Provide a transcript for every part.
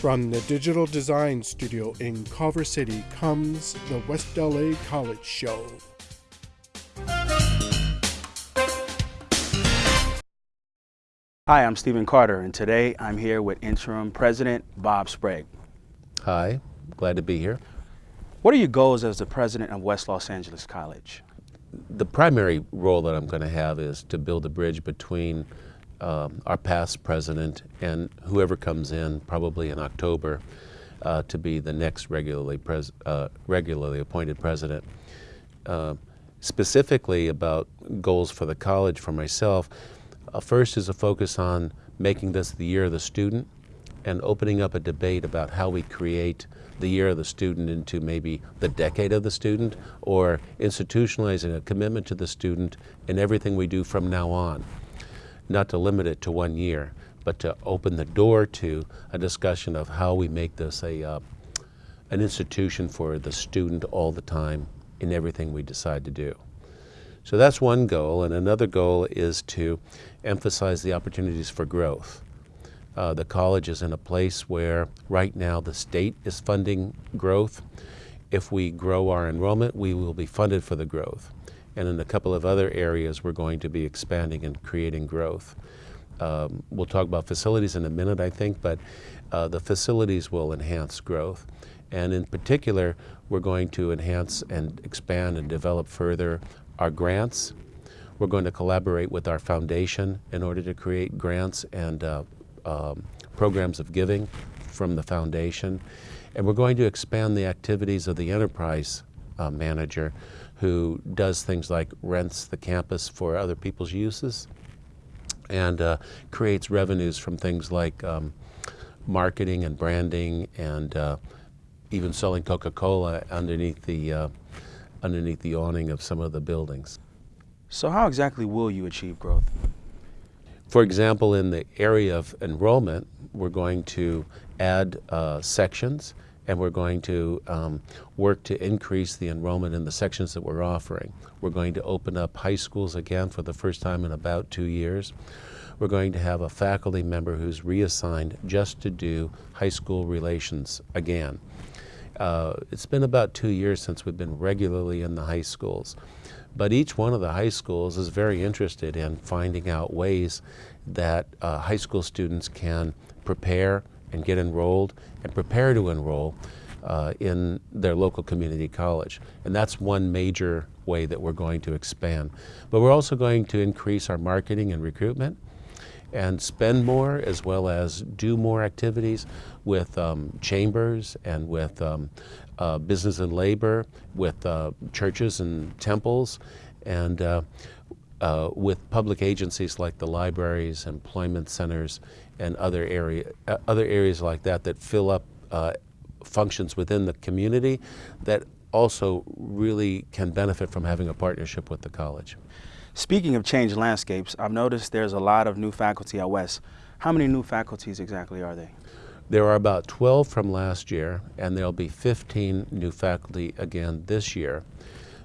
From the Digital Design Studio in Culver City comes the West LA College Show. Hi, I'm Stephen Carter, and today I'm here with Interim President Bob Sprague. Hi, glad to be here. What are your goals as the president of West Los Angeles College? The primary role that I'm going to have is to build a bridge between um, our past president and whoever comes in, probably in October, uh, to be the next regularly, uh, regularly appointed president. Uh, specifically about goals for the college for myself, uh, first is a focus on making this the year of the student and opening up a debate about how we create the year of the student into maybe the decade of the student or institutionalizing a commitment to the student in everything we do from now on not to limit it to one year, but to open the door to a discussion of how we make this a, uh, an institution for the student all the time in everything we decide to do. So that's one goal, and another goal is to emphasize the opportunities for growth. Uh, the college is in a place where right now the state is funding growth. If we grow our enrollment, we will be funded for the growth and in a couple of other areas we're going to be expanding and creating growth. Um, we'll talk about facilities in a minute, I think, but uh, the facilities will enhance growth. And in particular, we're going to enhance and expand and develop further our grants. We're going to collaborate with our foundation in order to create grants and uh, um, programs of giving from the foundation. And we're going to expand the activities of the enterprise uh, manager who does things like rents the campus for other people's uses and uh, creates revenues from things like um, marketing and branding and uh, even selling Coca-Cola underneath the uh, underneath the awning of some of the buildings. So how exactly will you achieve growth? For example, in the area of enrollment, we're going to add uh, sections and we're going to um, work to increase the enrollment in the sections that we're offering. We're going to open up high schools again for the first time in about two years. We're going to have a faculty member who's reassigned just to do high school relations again. Uh, it's been about two years since we've been regularly in the high schools. But each one of the high schools is very interested in finding out ways that uh, high school students can prepare and get enrolled and prepare to enroll uh, in their local community college. And that's one major way that we're going to expand. But we're also going to increase our marketing and recruitment and spend more as well as do more activities with um, chambers and with um, uh, business and labor, with uh, churches and temples, and uh, with public agencies like the libraries, employment centers, and other area, uh, other areas like that that fill up uh, functions within the community that also really can benefit from having a partnership with the college. Speaking of changed landscapes, I've noticed there's a lot of new faculty at West. How many new faculties exactly are they? There are about 12 from last year, and there'll be 15 new faculty again this year.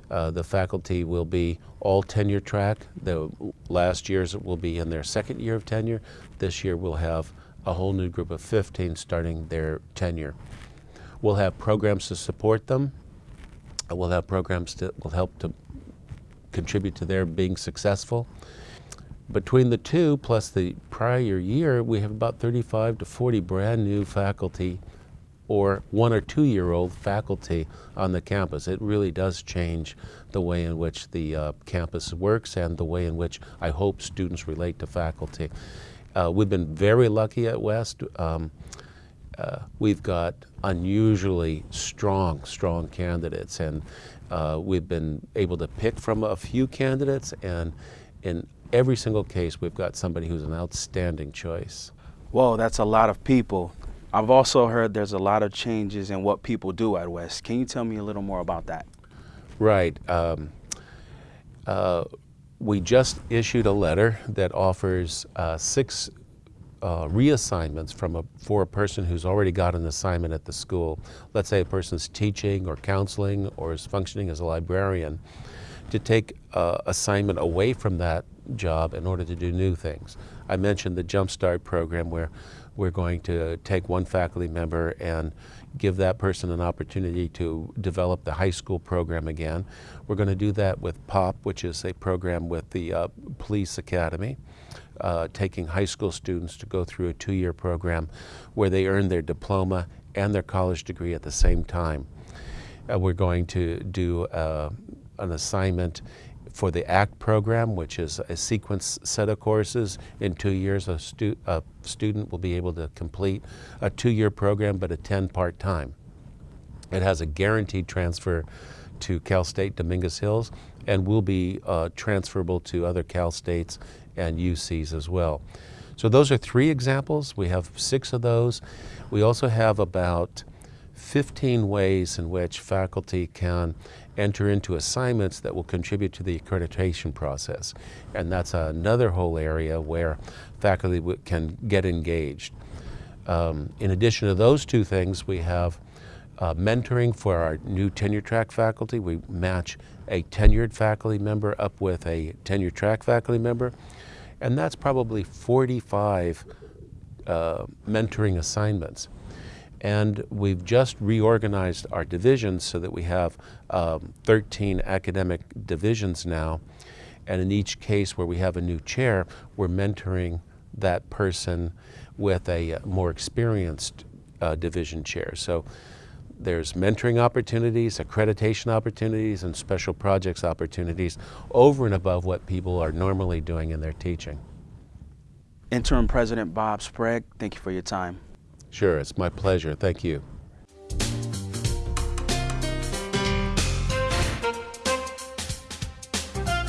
Uh, the faculty will be all tenure track. The last years will be in their second year of tenure. This year we'll have a whole new group of 15 starting their tenure. We'll have programs to support them. We'll have programs that will help to contribute to their being successful. Between the two plus the prior year, we have about 35 to 40 brand new faculty or one or two year old faculty on the campus. It really does change the way in which the uh, campus works and the way in which I hope students relate to faculty. Uh, we've been very lucky at West. Um, uh, we've got unusually strong, strong candidates and uh, we've been able to pick from a few candidates and in every single case we've got somebody who's an outstanding choice. Whoa, that's a lot of people. I've also heard there's a lot of changes in what people do at West. Can you tell me a little more about that? Right. Um, uh, we just issued a letter that offers uh, six uh, reassignments from a, for a person who's already got an assignment at the school. Let's say a person's teaching or counseling or is functioning as a librarian to take uh, assignment away from that job in order to do new things. I mentioned the Jumpstart program where We're going to take one faculty member and give that person an opportunity to develop the high school program again. We're going to do that with POP, which is a program with the uh, Police Academy, uh, taking high school students to go through a two-year program where they earn their diploma and their college degree at the same time. Uh, we're going to do uh, an assignment for the ACT program, which is a sequence set of courses. In two years, a, stu a student will be able to complete a two-year program but attend part-time. It has a guaranteed transfer to Cal State Dominguez Hills and will be uh, transferable to other Cal States and UCs as well. So those are three examples. We have six of those. We also have about 15 ways in which faculty can enter into assignments that will contribute to the accreditation process. And that's another whole area where faculty can get engaged. Um, in addition to those two things, we have uh, mentoring for our new tenure track faculty. We match a tenured faculty member up with a tenure track faculty member. And that's probably 45 uh, mentoring assignments. And we've just reorganized our divisions so that we have um, 13 academic divisions now. And in each case where we have a new chair, we're mentoring that person with a more experienced uh, division chair. So there's mentoring opportunities, accreditation opportunities, and special projects opportunities over and above what people are normally doing in their teaching. Interim President Bob Sprague, thank you for your time. Sure, it's my pleasure. Thank you.